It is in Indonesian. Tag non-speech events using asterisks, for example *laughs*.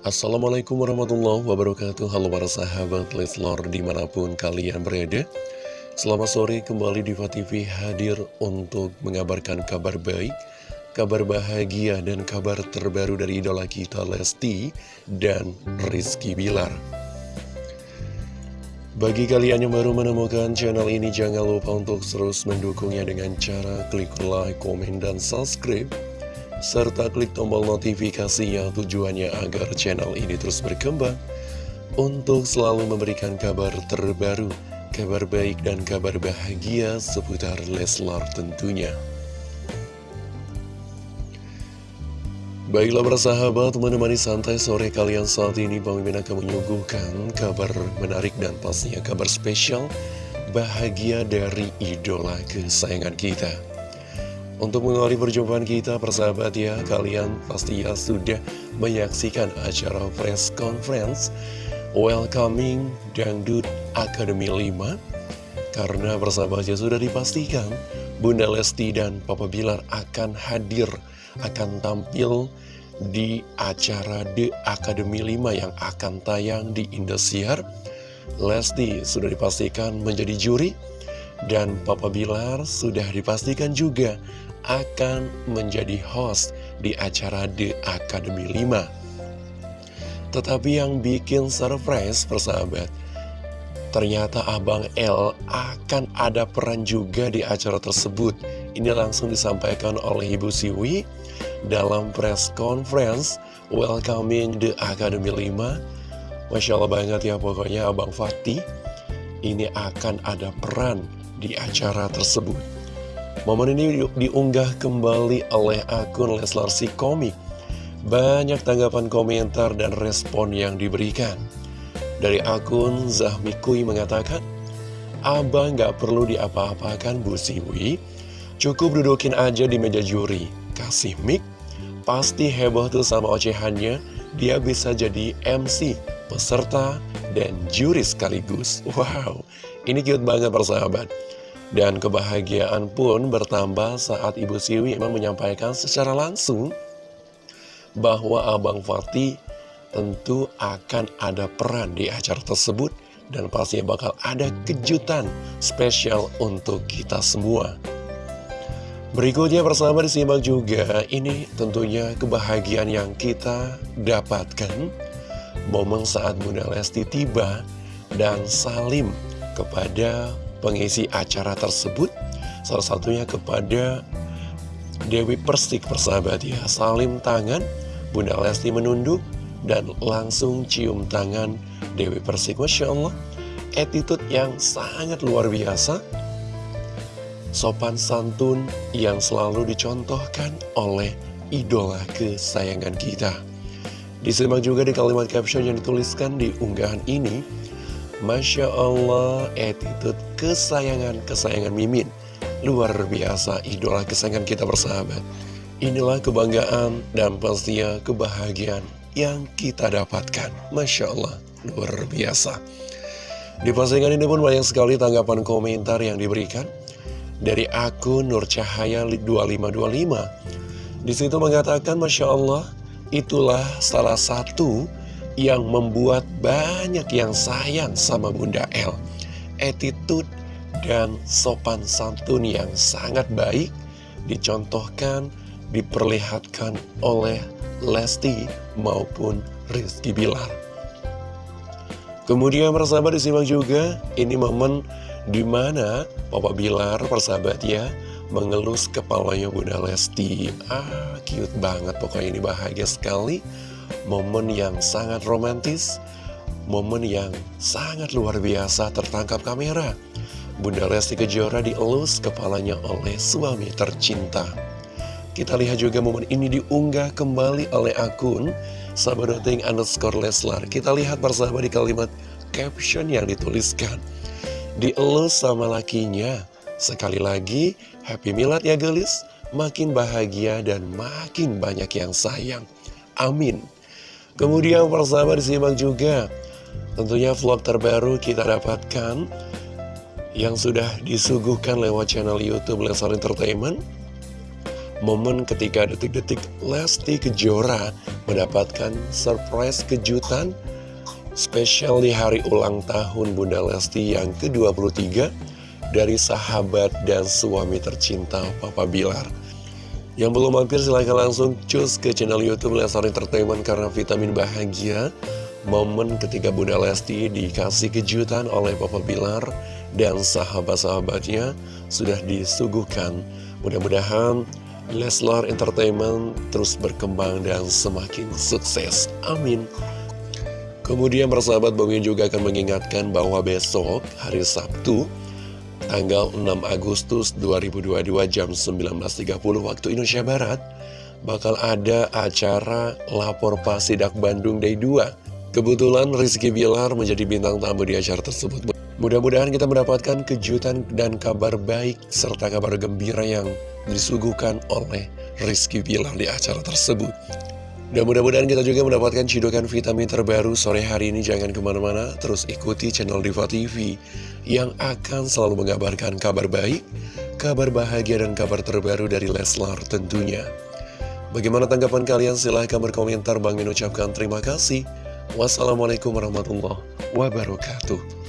Assalamualaikum warahmatullahi wabarakatuh. Halo para sahabat Leslor di mana pun kalian berada. Selamat sore kembali Diva TV hadir untuk mengabarkan kabar baik Kabar bahagia dan kabar terbaru dari idola kita Lesti dan Rizky Bilar. Bagi kalian yang baru menemukan channel ini jangan lupa untuk terus mendukungnya dengan cara klik like, komen, dan subscribe serta klik tombol notifikasinya tujuannya agar channel ini terus berkembang untuk selalu memberikan kabar terbaru, kabar baik dan kabar bahagia seputar Leslar tentunya. Baiklah bersahabat, menemani santai sore kalian saat ini Bang Mimin akan menyuguhkan kabar menarik dan pastinya kabar spesial bahagia dari idola kesayangan kita. Untuk mengawali perjumpaan kita, persahabat ya, kalian pasti ya sudah menyaksikan acara press conference Welcoming Dangdut Academy 5 Karena persahabat ya sudah dipastikan Bunda Lesti dan Papa Bilar akan hadir, akan tampil di acara The Academy 5 yang akan tayang di Indosiar. Lesti sudah dipastikan menjadi juri dan Papa Bilar sudah dipastikan juga akan menjadi host di acara The Academy 5. Tetapi yang bikin surprise persahabat, ternyata Abang L akan ada peran juga di acara tersebut. Ini langsung disampaikan oleh Ibu Siwi dalam press conference welcoming The Academy 5. Masya Allah banget ya pokoknya Abang Fatih ini akan ada peran di acara tersebut. Momen ini diunggah kembali oleh akun Leslar si komik. Banyak tanggapan komentar dan respon yang diberikan. Dari akun Zahmi Kui mengatakan, Abang gak perlu diapa-apakan Bu Siwi, cukup dudukin aja di meja juri, kasih mic, pasti heboh tuh sama ocehannya, dia bisa jadi MC, peserta, dan juri sekaligus. *laughs* Wow, ini cute banget persahabat. Dan kebahagiaan pun bertambah saat Ibu Siwi memang menyampaikan secara langsung bahwa Abang Fatih tentu akan ada peran di acara tersebut dan pastinya bakal ada kejutan spesial untuk kita semua. Berikutnya bersama disimak juga, ini tentunya kebahagiaan yang kita dapatkan momen saat Bunda Lesti tiba dan salim kepada pengisi acara tersebut. Salah satunya kepada Dewi Persik persahabat ya. Salim tangan, Bunda Lesti menunduk dan langsung cium tangan Dewi Persik. Masya Allah Attitude yang sangat luar biasa. Sopan santun yang selalu dicontohkan oleh idola kesayangan kita. Disimak juga di kalimat caption yang dituliskan di unggahan ini Masya Allah, attitude kesayangan-kesayangan Mimin. Luar biasa, idola kesayangan kita bersahabat. Inilah kebanggaan dan pastinya kebahagiaan yang kita dapatkan. Masya Allah, luar biasa. Di postingan ini pun banyak sekali tanggapan komentar yang diberikan dari akun Nur Cahaya 2525. Di situ mengatakan, Masya Allah, itulah salah satu yang membuat banyak yang sayang sama Bunda El. Attitude dan sopan santun yang sangat baik dicontohkan, diperlihatkan oleh Lesti maupun Rizky Bilar. Kemudian persahabat disimak juga, ini momen di mana Papa Bilar persahabat ya, mengelus kepalanya Bunda Lesti. Ah, cute banget, pokoknya ini bahagia sekali momen yang sangat romantis, momen yang sangat luar biasa tertangkap kamera. Bunda Lesti Kejora dielus kepalanya oleh suami tercinta. Kita lihat juga momen ini diunggah kembali oleh akun Sabadoting underscore Leslar. Kita lihat bersama di kalimat caption yang dituliskan. Dielus sama lakinya. Sekali lagi, happy milad ya gelis. Makin bahagia dan makin banyak yang sayang. Amin. Kemudian persahabat disimak juga Tentunya vlog terbaru kita dapatkan Yang sudah disuguhkan lewat channel Youtube Lesar Entertainment momen ketika detik-detik Lesti Kejora mendapatkan surprise kejutan spesial di hari ulang tahun Bunda Lesti yang ke-23 dari sahabat dan suami tercinta Papa Bilar. Yang belum mampir silahkan langsung cus ke channel Youtube Leslar Entertainment karena vitamin bahagia. Momen ketika Bunda Lesti dikasih kejutan oleh Papa Bilar dan sahabat-sahabatnya sudah disuguhkan. Mudah-mudahan Leslar Entertainment terus berkembang dan semakin sukses. Amin. Kemudian persahabat Bang juga akan mengingatkan bahwa besok hari Sabtu tanggal 6 Agustus 2022 jam 19.30 waktu Indonesia Barat bakal ada acara Lapor Pasidak Bandung Day 2 Kebetulan Rizky Bilar menjadi bintang tamu di acara tersebut. Mudah-mudahan kita mendapatkan kejutan dan kabar baik serta kabar gembira yang disuguhkan oleh Rizky Bilar di acara tersebut dan mudah-mudahan kita juga mendapatkan cidukan vitamin terbaru sore hari ini. Jangan ke mana-mana, terus ikuti channel Diva TV yang akan selalu mengabarkan kabar baik, kabar bahagia, dan kabar terbaru dari Leslar tentunya. Bagaimana tanggapan kalian? Silahkan berkomentar. Bang Min ucapkan terima kasih. Wassalamualaikum warahmatullahi wabarakatuh.